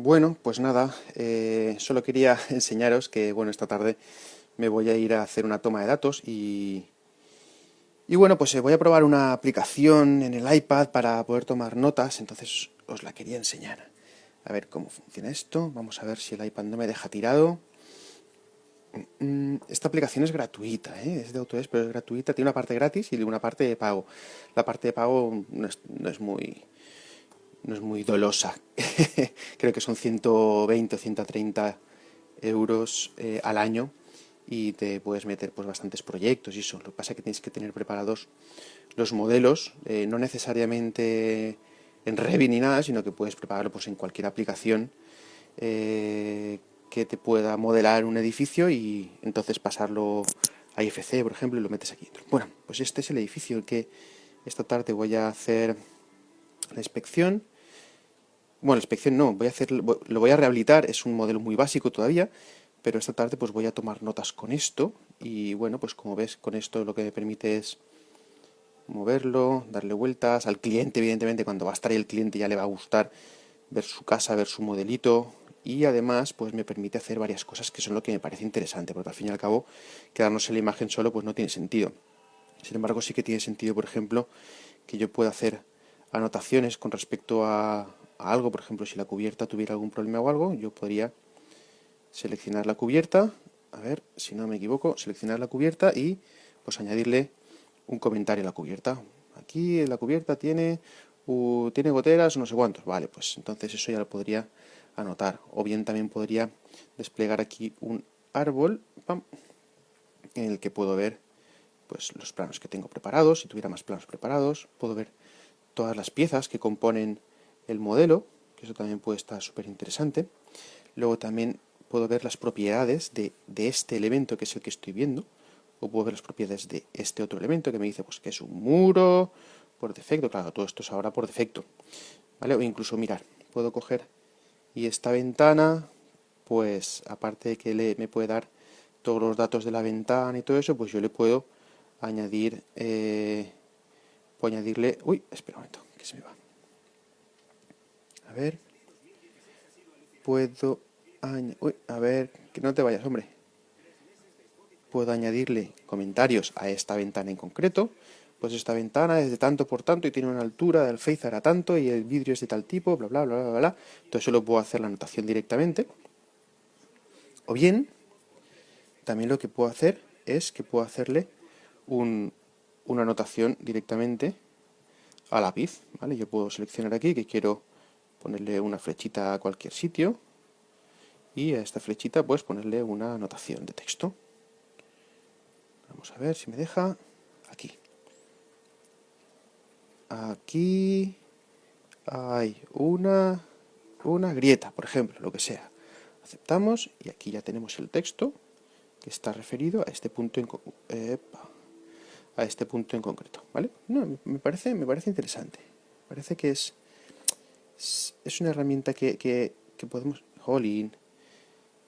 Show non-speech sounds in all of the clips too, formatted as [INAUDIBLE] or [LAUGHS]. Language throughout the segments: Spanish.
Bueno, pues nada, eh, solo quería [LAUGHS] enseñaros que, bueno, esta tarde me voy a ir a hacer una toma de datos y, y bueno, pues eh, voy a probar una aplicación en el iPad para poder tomar notas, entonces os la quería enseñar. A ver cómo funciona esto, vamos a ver si el iPad no me deja tirado. Mm, esta aplicación es gratuita, ¿eh? es de Autodesk, pero es gratuita, tiene una parte gratis y una parte de pago. La parte de pago no es muy no es muy dolosa. [LAUGHS] Creo que son 120 o 130 euros eh, al año y te puedes meter pues bastantes proyectos y eso. Lo que pasa es que tienes que tener preparados los modelos, eh, no necesariamente en Revit ni nada, sino que puedes prepararlo pues, en cualquier aplicación eh, que te pueda modelar un edificio y entonces pasarlo a IFC, por ejemplo, y lo metes aquí. Bueno, pues este es el edificio que esta tarde voy a hacer la inspección. Bueno, la inspección no, voy a hacer, lo voy a rehabilitar, es un modelo muy básico todavía, pero esta tarde pues voy a tomar notas con esto y bueno, pues como ves con esto lo que me permite es moverlo, darle vueltas al cliente, evidentemente cuando va a estar ahí el cliente ya le va a gustar ver su casa, ver su modelito y además pues me permite hacer varias cosas que son lo que me parece interesante, porque al fin y al cabo quedarnos en la imagen solo pues no tiene sentido. Sin embargo sí que tiene sentido, por ejemplo, que yo pueda hacer anotaciones con respecto a, algo, por ejemplo, si la cubierta tuviera algún problema o algo, yo podría seleccionar la cubierta, a ver, si no me equivoco, seleccionar la cubierta y pues añadirle un comentario a la cubierta. Aquí la cubierta tiene, tiene goteras no sé cuántos, vale, pues entonces eso ya lo podría anotar. O bien también podría desplegar aquí un árbol en el que puedo ver pues los planos que tengo preparados, si tuviera más planos preparados, puedo ver todas las piezas que componen el modelo, que eso también puede estar súper interesante. Luego también puedo ver las propiedades de, este elemento que es el que estoy viendo, o puedo ver las propiedades de este otro elemento que me dice pues que es un muro por defecto, claro, todo esto es ahora por defecto, ¿vale? O incluso mirar, puedo coger y esta ventana, pues aparte de que le, me puede dar todos los datos de la ventana y todo eso, pues yo le puedo añadir eh, Puedo añadirle... Uy, espera un momento, que se me va. Ver. Puedo Uy, a ver, que no te vayas, hombre. Puedo añadirle comentarios a esta ventana en concreto. Pues esta ventana es de tanto por tanto y tiene una altura del face a tanto y el vidrio es de tal tipo, bla, bla, bla, bla, bla. Entonces eso lo puedo hacer la anotación directamente. O bien, también lo que puedo hacer es que puedo hacerle un, una anotación directamente a lápiz, ¿vale? Yo puedo seleccionar aquí que quiero ponerle una flechita a cualquier sitio y a esta flechita pues ponerle una anotación de texto. Vamos a ver si me deja. Aquí. Aquí hay una, una grieta, por ejemplo, lo que sea. Aceptamos y aquí ya tenemos el texto que está referido a este punto en a este punto en concreto, ¿vale? No, me parece, me parece interesante. Parece que es, es una herramienta que, que, podemos... Jolín,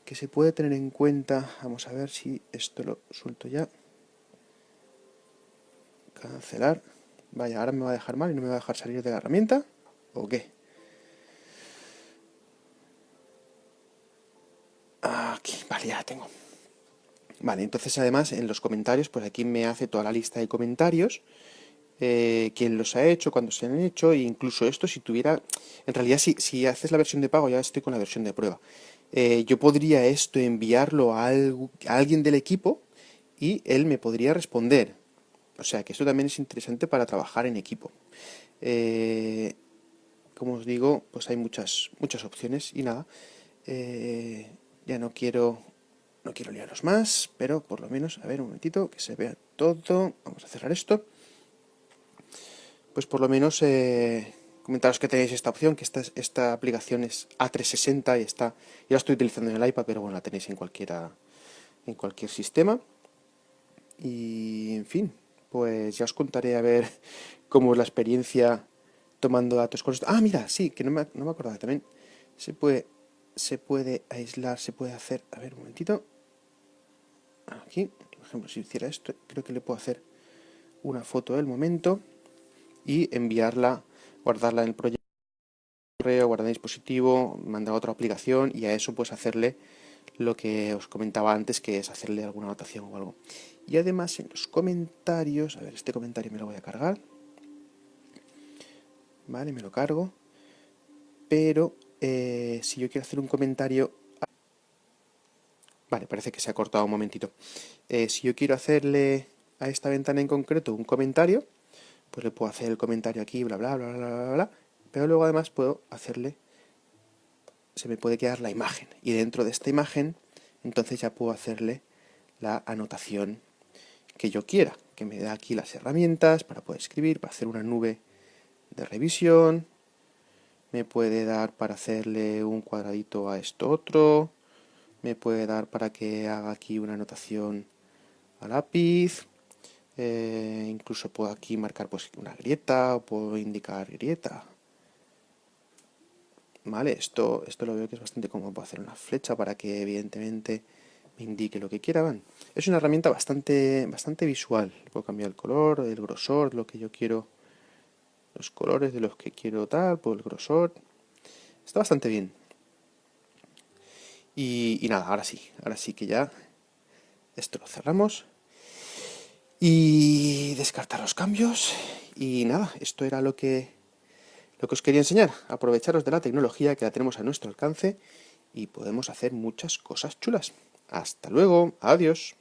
que se puede tener en cuenta. Vamos a ver si esto lo suelto ya. Cancelar. Vaya, ahora me va a dejar mal y no me va a dejar salir de la herramienta. ¿O qué? Aquí, vale, ya la tengo. Vale, entonces además en los comentarios, pues aquí me hace toda la lista de comentarios, eh, quién los ha hecho, cuándo se han hecho, e incluso esto si tuviera, en realidad si, si haces la versión de pago ya estoy con la versión de prueba. Eh, yo podría esto enviarlo a, alguien del equipo y él me podría responder. O sea que esto también es interesante para trabajar en equipo. Eh, como os digo, pues hay muchas, muchas opciones y nada. ya no quiero no quiero liaros más, pero por lo menos, a ver un momentito, que se vea todo. Vamos a cerrar esto. Pues por lo menos eh, comentaros que tenéis esta opción, que esta, esta aplicación es A360 y está, yo la estoy utilizando en el iPad, pero bueno, la tenéis en cualquiera, en cualquier sistema. Y en fin, pues ya os contaré a ver [LAUGHS] cómo es la experiencia tomando datos con esto. Ah, mira, sí, que no me, no me acordaba también. Se puede se puede aislar, se puede hacer, a ver un momentito, aquí, por ejemplo, si hiciera esto, creo que le puedo hacer una foto del momento y enviarla, guardarla en el proyecto guardar dispositivo, mandar a otra aplicación y a eso pues hacerle lo que os comentaba antes, que es hacerle alguna anotación o algo. Y además en los comentarios, a ver, este comentario me lo voy a cargar. Vale, me lo cargo. Pero eh, si yo quiero hacer un comentario... Vale, parece que se ha cortado un momentito. Eh, si yo quiero hacerle a esta ventana en concreto un comentario, pues le puedo hacer el comentario aquí, bla, bla, bla, bla, bla, bla, pero luego además puedo hacerle, se me puede quedar la imagen, y dentro de esta imagen, entonces ya puedo hacerle la anotación que yo quiera, que me da aquí las herramientas para poder escribir, para hacer una nube de revisión, me puede dar para hacerle un cuadradito a esto otro, me puede dar para que haga aquí una anotación a lápiz, eh, incluso puedo aquí marcar pues una grieta o puedo indicar grieta. Vale, esto, esto lo veo que es bastante cómodo. Puedo hacer una flecha para que evidentemente me indique lo que quiera. Es una herramienta bastante, bastante visual. Puedo cambiar el color, el grosor, lo que yo quiero, los colores de los que quiero tal, por el grosor. Está bastante bien. Y nada, ahora sí, ahora sí que ya esto lo cerramos y descartar los cambios y nada, esto era lo que, lo que os quería enseñar, aprovecharos de la tecnología que la tenemos a nuestro alcance y podemos hacer muchas cosas chulas. Hasta luego, adiós.